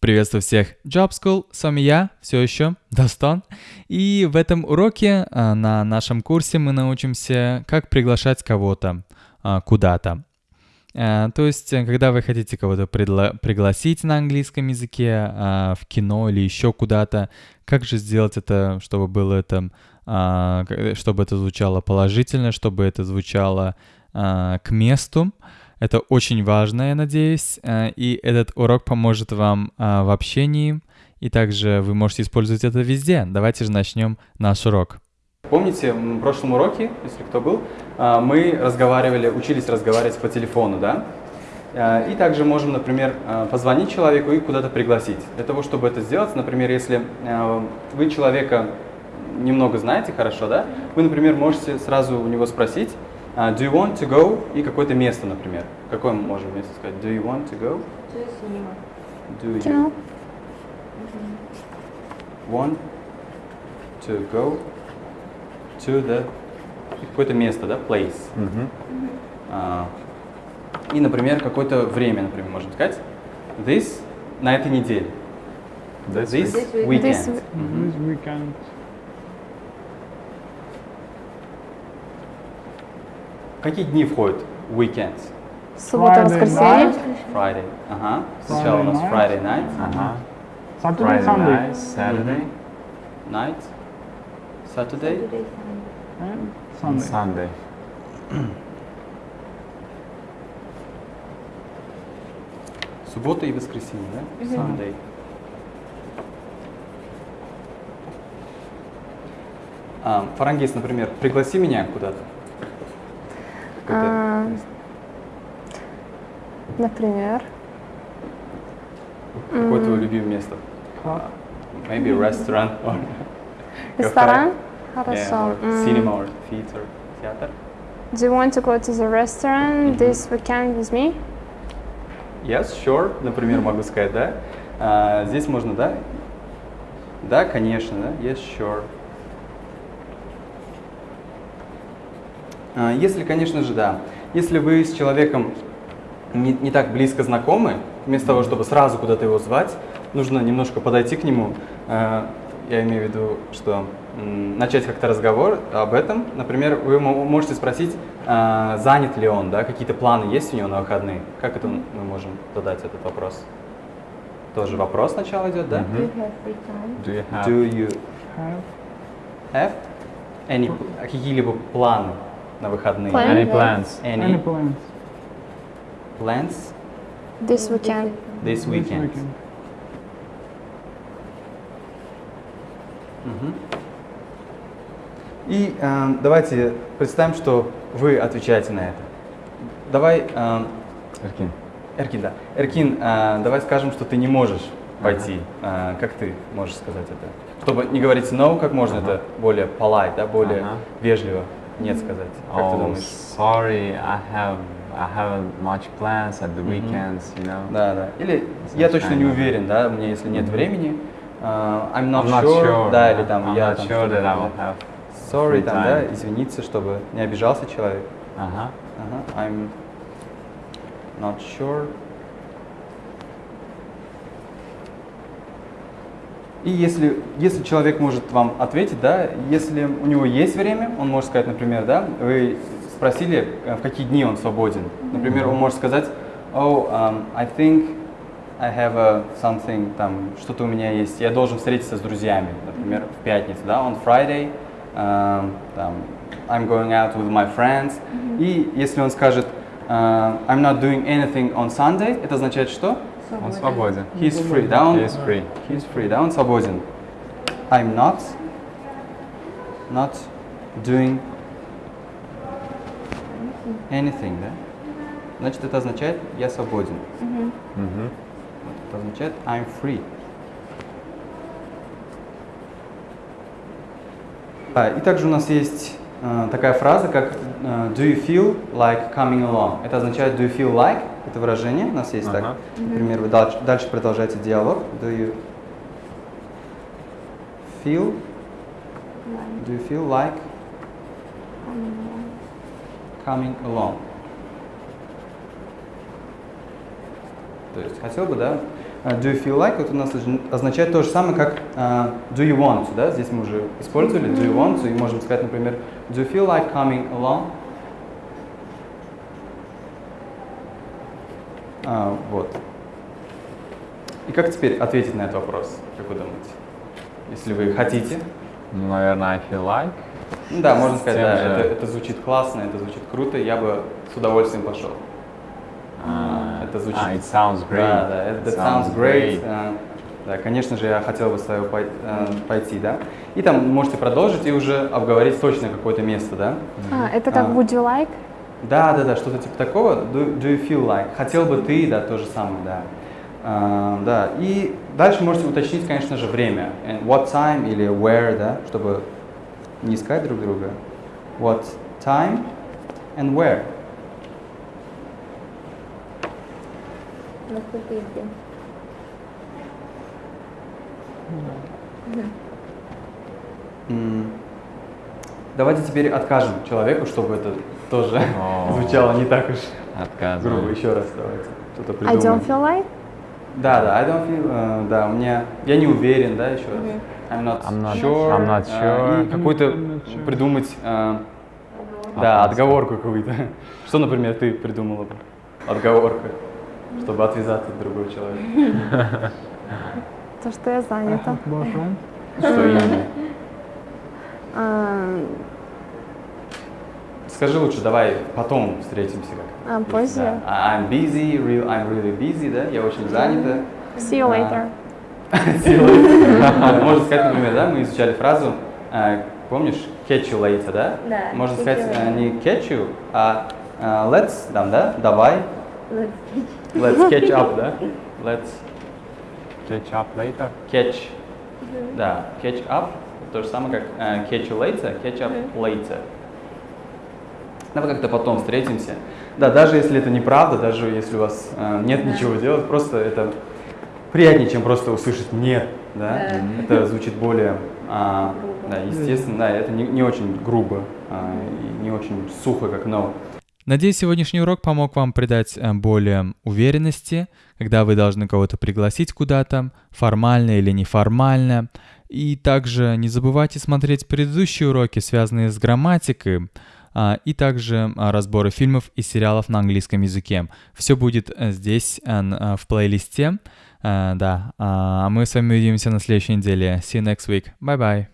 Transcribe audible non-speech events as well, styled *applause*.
Приветствую всех! Job School, с вами я, все еще, *laughs* Достон. И в этом уроке а, на нашем курсе мы научимся, как приглашать кого-то а, куда-то. А, то есть, когда вы хотите кого-то пригласить на английском языке в кино или еще куда-то, как же сделать это, чтобы было это, чтобы это звучало положительно, чтобы это звучало к месту. Это очень важно, я надеюсь, э, и этот урок поможет вам э, в общении, и также вы можете использовать это везде. Давайте же начнем наш урок. Помните, в прошлом уроке, если кто был, э, мы разговаривали, учились разговаривать по телефону, да? И также можем, например, позвонить человеку и куда-то пригласить. Для того, чтобы это сделать, например, если вы человека немного знаете хорошо, да, вы, например, можете сразу у него спросить, Uh, do you want to go? И какое-то место, например. Какое мы можем место сказать? Do you want to go? Do you want to go to the какое-то место, да, place. Mm -hmm. uh, и, например, какое-то время, например, можем сказать. This на этой неделе. This, this weekend. This, mm -hmm. this weekend. Какие дни входят в weekends? Суббота, воскресенье. Friday. Ага. Сначала у нас Friday night. Ага. Saturday, Sunday. Saturday. Night. Saturday. Sunday. Sunday. Суббота и воскресенье, да? Sunday. А, Фарангис, например, пригласи меня куда-то. А, например. Какое твое любимое место? Maybe restaurant or Ресторан? Хорошо. Cinema or theater, театр. Do you want to go to the restaurant mm -hmm. this weekend with me? Yes, sure. Например, могу сказать, да. А, здесь можно, да? Да, конечно, да. Yes, sure. Если, конечно же, да. Если вы с человеком не, не так близко знакомы, вместо того, чтобы сразу куда-то его звать, нужно немножко подойти к нему. А, я имею в виду, что начать как-то разговор об этом. Например, вы можете спросить, а, занят ли он, да, какие-то планы есть у него на выходные. Как это мы можем задать этот вопрос? Тоже вопрос сначала идет, да? Mm -hmm. Do you have, Do you have, have any, какие-либо планы на выходные? Plan? Any plans? Any, Any plans? Plans? This weekend. This weekend. This weekend. Угу. И э, давайте представим, что вы отвечаете на это. Давай... Э, Эркин. Эркин, да. Эркин, э, давай скажем, что ты не можешь пойти. Ага. Э, как ты можешь сказать это? Чтобы не говорить no, как можно ага. это более polite, да, более ага. вежливо нет сказать? Как oh, ты думаешь? sorry, I have I haven't much plans at the weekends, you know. Да, да. Или я точно не уверен, да, у меня если нет времени, uh, I'm not, I'm not sure, sure, да, или там I'm я not там sure that I will have sorry, там, да, извиниться, чтобы не обижался человек. Ага. Ага. I'm not sure. И если, если человек может вам ответить, да, если у него есть время, он может сказать, например, да, вы спросили, э, в какие дни он свободен. Например, он может сказать, oh, um, I think I have a something, там, что-то у меня есть, я должен встретиться с друзьями, например, в пятницу, да, on Friday, um, там, I'm going out with my friends. И если он скажет, uh, I'm not doing anything on Sunday, это означает что? Он свободен. He's free, да? Он, He's free. He's free, да? Он свободен. I'm not, not doing anything, да? Значит, это означает я свободен. Mm -hmm. Mm -hmm. Это означает I'm free. А, и также у нас есть э, такая фраза, как э, do you feel like coming along? Это означает do you feel like это выражение у нас есть uh -huh. так. Например, вы дальше, дальше продолжаете диалог. Do you feel? Do you feel like coming along? То есть хотел бы, да, а, do you feel like вот у нас озна- означает то же самое, как а, do you want да? Здесь мы уже использовали do you want и можем сказать, например, do you feel like coming along? А, вот. И как теперь ответить на этот вопрос, как вы думаете? Если вы хотите. Ну, наверное, I feel like. Да, можно сказать, да, же. это, это звучит классно, это звучит круто, я бы с удовольствием пошел. А, это звучит- а, it sounds great. Да, да, It that sounds great. А, Да, конечно же, я хотел бы с тобой пой- пойти, да. И там можете продолжить и уже обговорить точно какое-то место, да. А, это как would you like? Да, да, да, что-то типа такого. Do, do you feel like? Хотел бы ты, да, то же самое, да. А, да, и дальше можете уточнить, конечно же, время. And what time или where, да, чтобы не искать друг друга. What time and where. М, Давайте теперь откажем человеку, чтобы это тоже *laughs* звучало не так уж Отказываю. грубо. Еще раз давайте. Что-то I придумаем. don't feel like? Да, да, I don't feel, э, да, у меня, я не уверен, да, еще раз. I'm not, I'm not- sure. I'm not э, sure. И какую-то придумать, э, да, отговорку какую-то. *laughs* Что, например, ты придумала бы? Отговорка, чтобы отвязаться от другого человека. То, что я занята. Что именно? А, Скажи лучше, давай потом встретимся как. а, позже. Да. I'm busy, real, I'm really busy, да, я очень занята. See you later. *laughs* Силы. Да, *laughs* Можно сказать, например, да, мы изучали фразу, э, помнишь, catch you later, да? Да, Можно сказать you э, later. не catch you, а э, let's, там, да, давай, let's catch up, да? Let's Catch up later. catch, да, catch up, то же самое, как catch you later, catch up later. Давай как-то потом встретимся. Да, даже если это неправда, даже если у вас э, нет ничего делать, просто это приятнее, чем просто услышать нет, да? Да. Это звучит более, а, да, естественно, да, это не, не очень грубо а, и не очень сухо, как no. Надеюсь, сегодняшний урок помог вам придать э, более уверенности, когда вы должны кого-то пригласить куда-то, формально или неформально. И также не забывайте смотреть предыдущие уроки, связанные с грамматикой, и также а, разборы фильмов и сериалов на английском языке. Все будет э, здесь э, э, в плейлисте. Да, а мы с вами увидимся на следующей неделе. See you next week. Bye-bye.